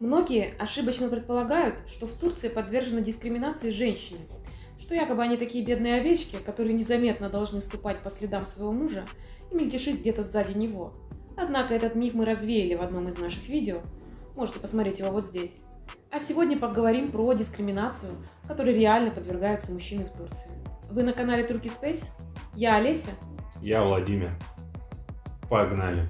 Многие ошибочно предполагают, что в Турции подвержены дискриминации женщины, что якобы они такие бедные овечки, которые незаметно должны ступать по следам своего мужа и мельтешить где-то сзади него. Однако этот миф мы развеяли в одном из наших видео, можете посмотреть его вот здесь. А сегодня поговорим про дискриминацию, которой реально подвергаются мужчины в Турции. Вы на канале Turkey Space? Я Олеся. Я Владимир. Погнали.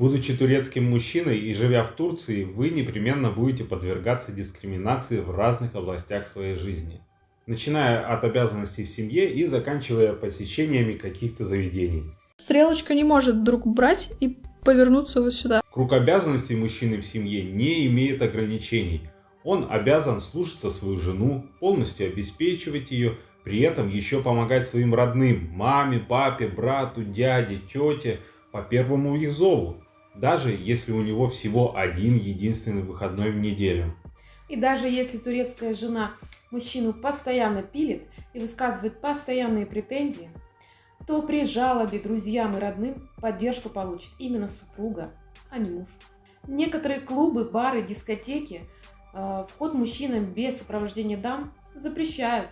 Будучи турецким мужчиной и живя в Турции, вы непременно будете подвергаться дискриминации в разных областях своей жизни. Начиная от обязанностей в семье и заканчивая посещениями каких-то заведений. Стрелочка не может вдруг брать и повернуться вот сюда. Круг обязанностей мужчины в семье не имеет ограничений. Он обязан слушаться свою жену, полностью обеспечивать ее, при этом еще помогать своим родным, маме, папе, брату, дяде, тете, по первому их зову даже если у него всего один единственный выходной в неделю. И даже если турецкая жена мужчину постоянно пилит и высказывает постоянные претензии, то при жалобе друзьям и родным поддержку получит именно супруга, а не муж. Некоторые клубы, бары, дискотеки э, вход мужчинам без сопровождения дам запрещают,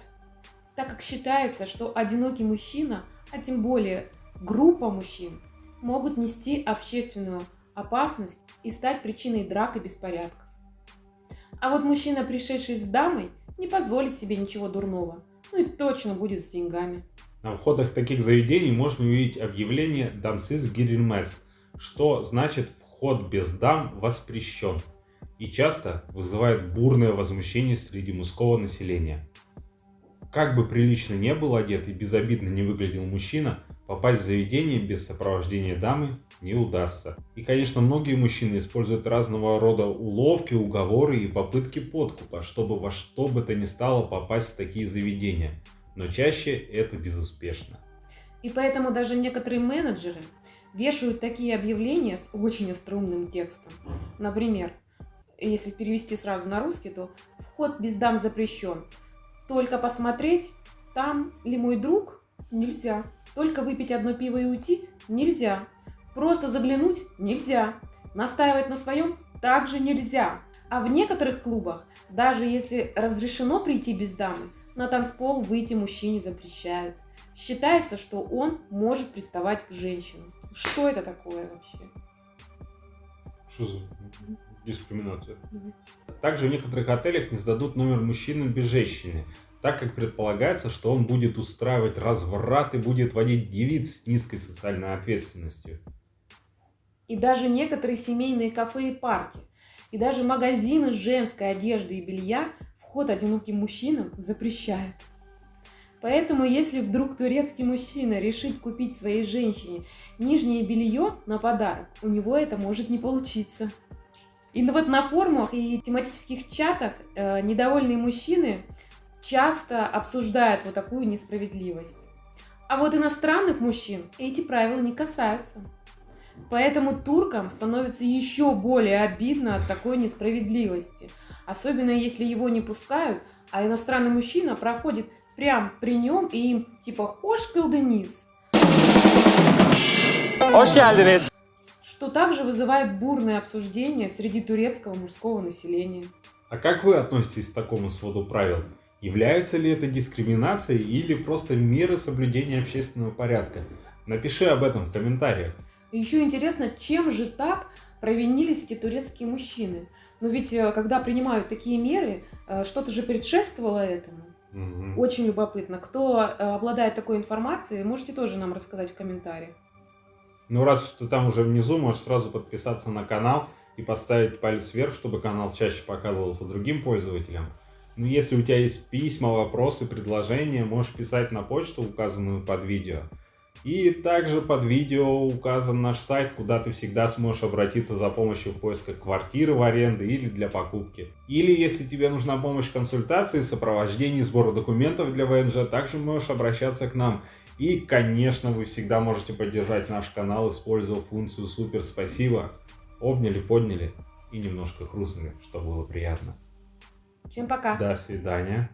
так как считается, что одинокий мужчина, а тем более группа мужчин, могут нести общественную опасность и стать причиной драк и беспорядков. А вот мужчина, пришедший с дамой, не позволит себе ничего дурного, ну и точно будет с деньгами. На входах таких заведений можно увидеть объявление «Дамсыз гирилмес», что значит «вход без дам воспрещен» и часто вызывает бурное возмущение среди мужского населения. Как бы прилично не был одет и безобидно не выглядел мужчина, попасть в заведение без сопровождения дамы не удастся. И, конечно, многие мужчины используют разного рода уловки, уговоры и попытки подкупа, чтобы во что бы то ни стало попасть в такие заведения. Но чаще это безуспешно. И поэтому даже некоторые менеджеры вешают такие объявления с очень остроумным текстом. Например, если перевести сразу на русский, то вход без дам запрещен. Только посмотреть, там ли мой друг, нельзя. Только выпить одно пиво и уйти нельзя. Просто заглянуть нельзя. Настаивать на своем также нельзя. А в некоторых клубах, даже если разрешено прийти без дамы, на танцпол выйти мужчине запрещают. Считается, что он может приставать к женщинам. Что это такое вообще? Что за дискриминация? Также в некоторых отелях не сдадут номер мужчинам без женщины, так как предполагается, что он будет устраивать разврат и будет водить девиц с низкой социальной ответственностью. И даже некоторые семейные кафе и парки, и даже магазины женской одежды и белья вход одиноким мужчинам запрещают. Поэтому, если вдруг турецкий мужчина решит купить своей женщине нижнее белье на подарок, у него это может не получиться. И вот на форумах и тематических чатах э, недовольные мужчины часто обсуждают вот такую несправедливость. А вот иностранных мужчин эти правила не касаются. Поэтому туркам становится еще более обидно от такой несправедливости. Особенно если его не пускают, а иностранный мужчина проходит прям при нем и им типа «Хош кылдениз». Hoş geldiniz. Что также вызывает бурное обсуждение среди турецкого мужского населения. А как вы относитесь к такому своду правил? Является ли это дискриминацией или просто меры соблюдения общественного порядка? Напиши об этом в комментариях. Еще интересно, чем же так провинились эти турецкие мужчины? Но ведь э, когда принимают такие меры, э, что-то же предшествовало этому. Угу. Очень любопытно. Кто э, обладает такой информацией, можете тоже нам рассказать в комментариях. Ну, раз ты там уже внизу, можешь сразу подписаться на канал и поставить палец вверх, чтобы канал чаще показывался другим пользователям. Ну, если у тебя есть письма, вопросы, предложения, можешь писать на почту, указанную под видео. И также под видео указан наш сайт, куда ты всегда сможешь обратиться за помощью в поисках квартиры в аренду или для покупки. Или если тебе нужна помощь в консультации, сопровождении, сбора документов для ВНЖ, также можешь обращаться к нам. И, конечно, вы всегда можете поддержать наш канал, используя функцию «Супер спасибо». Обняли, подняли и немножко хрустнули, что было приятно. Всем пока. До свидания.